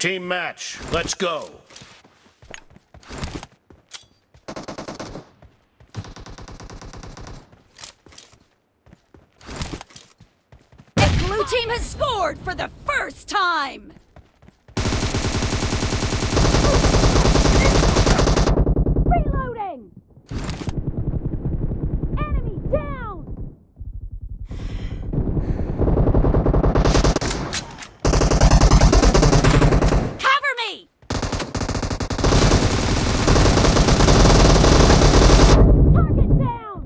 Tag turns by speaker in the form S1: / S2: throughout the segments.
S1: Team match, let's go.
S2: The blue team has scored for the first time! Reloading! Enemy down! Cover me! Target down!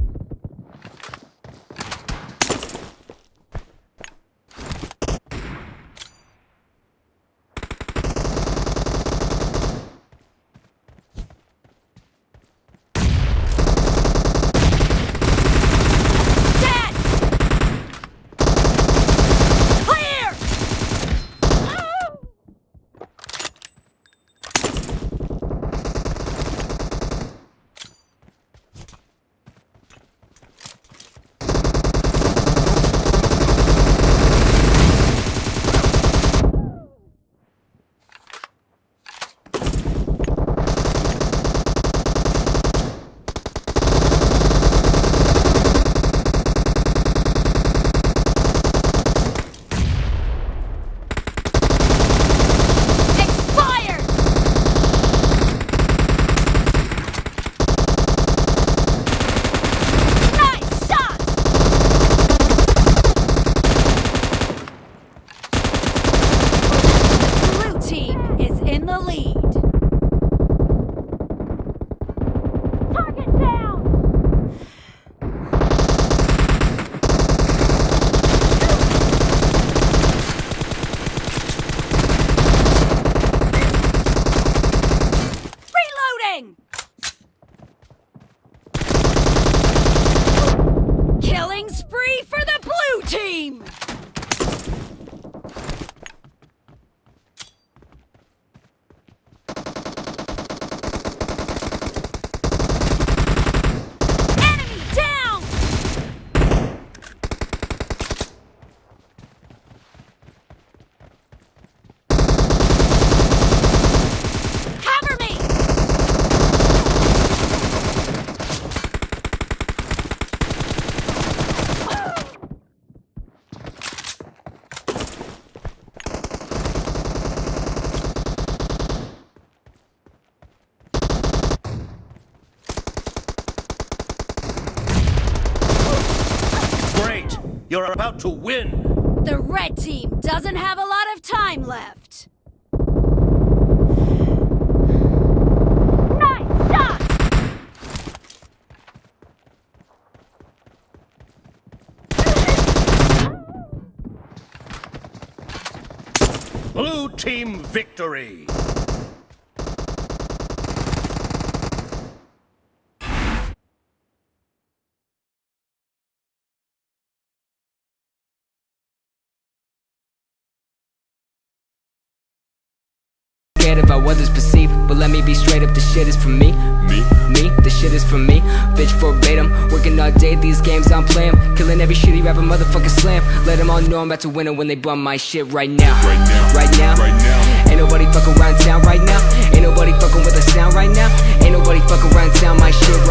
S2: Dead! Clear! Expired! Nice shot! Blue team is the lead. Target down! Reloading! Killing spree for the blue team! Enemy down! Cover me!
S1: Great! You're about to win!
S2: The red team doesn't have a lot of time left. Nice shot!
S1: Blue team victory!
S3: Scared of how others perceive, but let me be straight up, the shit is for me. Me? Me? The shit is for me. Bitch verbatim, working all day, these games I'm playing. Killing every shitty rapper, motherfucker slam. Let them all know I'm about to win it when they bum my shit right now.
S4: Right now.
S3: Right now.
S4: Right now.
S3: Ain't nobody fuck around town right now. Ain't nobody fucking with the sound right now. Ain't nobody fuck around town, my shit right